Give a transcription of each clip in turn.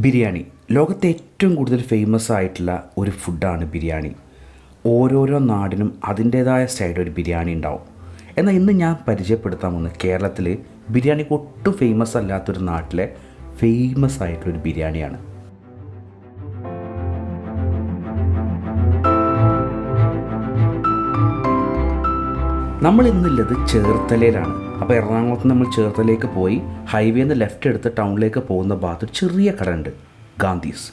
ബിരിയാണി. ലോകത്തെ ഏറ്റവും കൂടുതൽ ഫേമസ് ആയിട്ടുള്ള ഒരു ഫുഡാണ് ബിരിയാണി. ഓരോരോ നാടിനും അതിന്റേതായ സ്റ്റൈലിൽ ഒരു ബിരിയാണി ഉണ്ടാവും. എന്നാൽ ഇന്ന് ഞാൻ പരിചയപ്പെടുത്താൻ പോകുന്നത് കേരളത്തിൽ ബിരിയാണിക്ക് ഒട്ടും ഫേമസ് അല്ലാത്തൊരു നാട്ടിലെ ഫേമസ് ആയിട്ടുള്ളൊരു ബിരിയാണിയാണ്. നമ്മൾ ഇന്നുള്ളത് ചേർത്തലയിലാണ്. അപ്പോൾ എറണാകുളത്ത് നമ്മൾ ചേർത്തലേക്ക് പോയി ഹൈവേയിൽ നിന്ന് ലെഫ്റ്റ് എടുത്ത് ടൗണിലേക്ക് പോകുന്ന ഭാഗത്ത് ഒരു ചെറിയ കട ഉണ്ട് ഗാന്ധീസ്.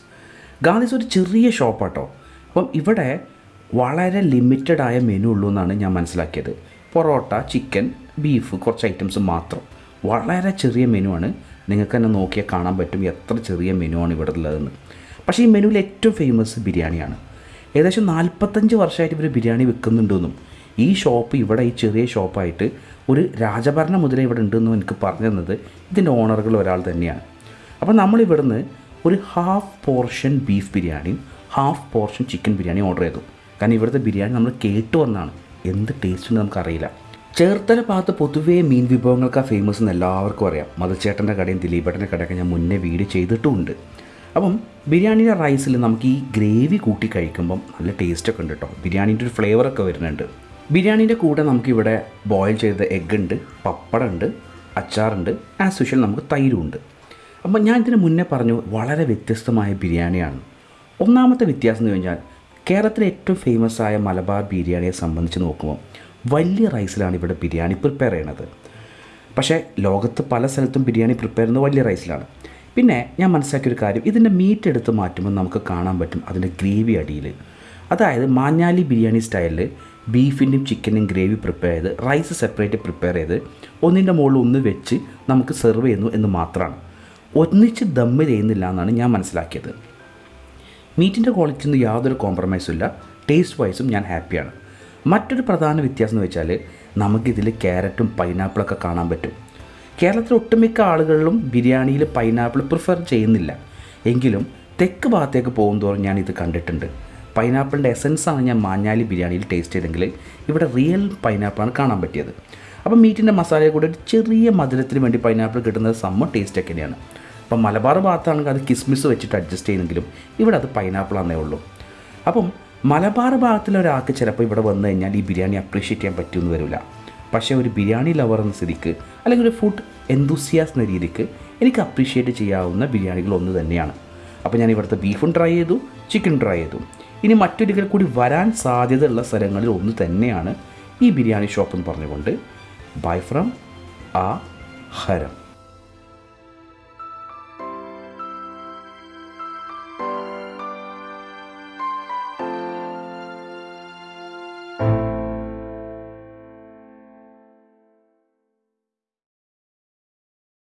ഗാന്ധീസ് ഒരു ചെറിയ ഷോപ്പാട്ടോ അപ്പം ഇവിടെ വളരെ ലിമിറ്റഡ് ആയ മെനു ഉള്ളൂ എന്നാണ് ഞാൻ മനസ്സിലാക്കിയത്. പൊറോട്ട ചിക്കൻ ബീഫ് കുറച്ച് ഐറ്റംസ് മാത്രം. വളരെ ചെറിയ മെനു ആണ്. നിങ്ങൾക്ക് തന്നെ നോക്കിയാൽ കാണാൻ പറ്റും എത്ര ചെറിയ മെനു ആണ് ഇവിടെ ഉള്ളതെന്ന്. പക്ഷേ ഈ മെനുവിൽ ഏറ്റവും ഫേമസ് ബിരിയാണിയാണ്. ഏകദേശം നാൽപ്പത്തഞ്ച് വർഷമായിട്ട് ഇവർ ബിരിയാണി വെക്കുന്നുണ്ടെന്നും ഈ ഷോപ്പ് ഇവിടെ ഈ ചെറിയ ഷോപ്പായിട്ട് ഒരു രാജഭരണം മുതലേ ഇവിടെ ഉണ്ടെന്നും എനിക്ക് പറഞ്ഞു തന്നത് ഇതിന്റെ ഓണറുകൾ ഒരാൾ തന്നെയാണ്. അപ്പോൾ നമ്മൾ ഇവിടുന്ന് ഒരു ഹാഫ് പോർഷൻ ബീഫ് ബിരിയാണിയും half portion chicken biryani order ചെയ്തു. കാരണം ഇവിടുത്തെ ബിരിയാണി നമ്മൾ കേട്ടു വന്നാണ്. എന്ത് ടേസ്റ്റ് ഉണ്ട് നമുക്കറിയില്ല. ചേർത്തല ഭാഗത്ത് പൊതുവേ മീൻ വിഭവങ്ങൾക്കാണ് ഫേമസ് എന്ന് എല്ലാവർക്കും അറിയാം. മതച്ചേട്ടന്റെ കടയും ദിലീപേട്ടന്റെ കടയൊക്കെ ഞാൻ മുന്നേ വീട് ചെയ്തിട്ടുമുണ്ട്. അപ്പം ബിരിയാണിയുടെ റൈസിൽ നമുക്ക് ഈ ഗ്രേവി കൂട്ടി കഴിക്കുമ്പം നല്ല ടേസ്റ്റൊക്കെ ഉണ്ട് കേട്ടോ ബിരിയാണീന്റെ ഒരു ഫ്ലേവറൊക്കെ വരുന്നുണ്ട്. ബിരിയാണീന്റെ കൂടെ നമുക്കിവിടെ ബോയിൽ ചെയ്ത എഗ്ഗ് ഉണ്ട് പപ്പടം ഉണ്ട് അച്ചാറുണ്ട് ആസ് യൂഷ്വൽ നമുക്ക് തൈരും ഉണ്ട്. അപ്പം ഞാൻ ഇതിന് മുന്നേ പറഞ്ഞു വളരെ വ്യത്യസ്തമായ ബിരിയാണിയാണ്. ഒന്നാമത്തെ വ്യത്യാസം എന്ന് കഴിഞ്ഞാൽ കേരളത്തിലെ ഏറ്റവും ഫേമസ് ആയ മലബാർ ബിരിയാണിയെ സംബന്ധിച്ച് നോക്കുമ്പോൾ വലിയ റൈസിലാണ് ഇവിടെ ബിരിയാണി പ്രിപ്പയർ ചെയ്യണത്. പക്ഷേ ലോകത്ത് പല സ്ഥലത്തും ബിരിയാണി പ്രിപ്പയർ ചെയ്യുന്നത് വലിയ റൈസിലാണ് പിന്നെ ഞാൻ മനസ്സിലാക്കിയൊരു കാര്യം ഇതിന്റെ മീറ്റ് എടുത്ത് മാറ്റുമ്പോൾ നമുക്ക് കാണാൻ പറ്റും അതിന്റെ ഗ്രേവി അടിയിൽ. അതായത് മാഞ്ഞാലി ബിരിയാണി സ്റ്റൈലിൽ ബീഫിന്റെയും ചിക്കന്റെയും ഗ്രേവി പ്രിപ്പയർ ചെയ്ത് റൈസ് സെപ്പറേറ്റ് പ്രിപ്പയർ ചെയ്ത് ഒന്നിന്റെ മുകളിൽ ഒന്ന് വെച്ച് നമുക്ക് സെർവ് ചെയ്യുന്നു എന്ന് മാത്രമാണ്. ഒന്നിച്ച് ദമ്മ് ചെയ്യുന്നില്ല എന്നാണ് ഞാൻ മനസ്സിലാക്കിയത്. മീറ്റിന്റെ ക്വാളിറ്റിയിൽ ഒന്നും യാതൊരു കോംപ്രമൈസും ഇല്ല. ടേസ്റ്റ് വൈസും ഞാൻ ഹാപ്പിയാണ് മറ്റൊരു പ്രധാന വ്യത്യാസം എന്ന് വെച്ചാൽ നമുക്കിതിൽ ക്യാരറ്റും പൈനാപ്പിളൊക്കെ കാണാൻ പറ്റും. കേരളത്തിലെ ഒട്ടുമിക്ക ആളുകളിലും ബിരിയാണിയിൽ പൈനാപ്പിൾ പ്രിഫർ ചെയ്യുന്നില്ല. എങ്കിലും തെക്ക് ഭാഗത്തേക്ക് പോകുന്തോറും ഞാൻ ഇത് കണ്ടിട്ടുണ്ട്. പൈനാപ്പിളിന്റെ എസൻസാണ് ഞാൻ മാഞ്ഞാലി ബിരിയാണിയിൽ ടേസ്റ്റ് ചെയ്തെങ്കിൽ ഇവിടെ റിയൽ പൈനാപ്പിളാണ് കാണാൻ പറ്റിയത്. അപ്പോൾ മീറ്റിന്റെ മസാലയെ കൂടെ ഒരു ചെറിയ മധുരത്തിന് വേണ്ടി പൈനാപ്പിൾ കിട്ടുന്നത് സമ്മ ടേസ്റ്റ് ഒക്കെ തന്നെയാണ്. അപ്പം മലബാർ ഭാഗത്താണെങ്കിൽ അത് കിസ്മിസ് വെച്ചിട്ട് അഡ്ജസ്റ്റ് ചെയ്യുന്നെങ്കിലും ഇവിടെ അത് പൈനാപ്പിളാന്നേ ഉള്ളൂ. അപ്പം മലബാർ ഭാഗത്തിലെ ഒരാൾക്ക് ചിലപ്പോൾ ഇവിടെ വന്നു കഴിഞ്ഞാൽ ഈ ബിരിയാണി അപ്രീഷിയേറ്റ് ചെയ്യാൻ പറ്റുമെന്ന് വരില്ല. പക്ഷേ ഒരു ബിരിയാണി ലവർ എന്ന സ്ഥിതിക്ക് അല്ലെങ്കിൽ ഒരു ഫുഡ് എന്തൂസിയാസ് എന്ന രീതിക്ക് എനിക്ക് അപ്രീഷിയേറ്റ് ചെയ്യാവുന്ന ബിരിയാണികൾ ഒന്ന് തന്നെയാണ്. അപ്പോൾ ഞാൻ ഇവിടുത്തെ ബീഫും ട്രൈ ചെയ്തു ചിക്കൻ ട്രൈ ചെയ്തു. ഇനി മറ്റൊരിക്കൽ കൂടി വരാൻ സാധ്യതയുള്ള സ്ഥലങ്ങളിൽ ഒന്ന് തന്നെയാണ് ഈ ബിരിയാണി ഷോപ്പ് എന്ന് പറഞ്ഞുകൊണ്ട് ബൈ ഫ്രം ആ ഹരം.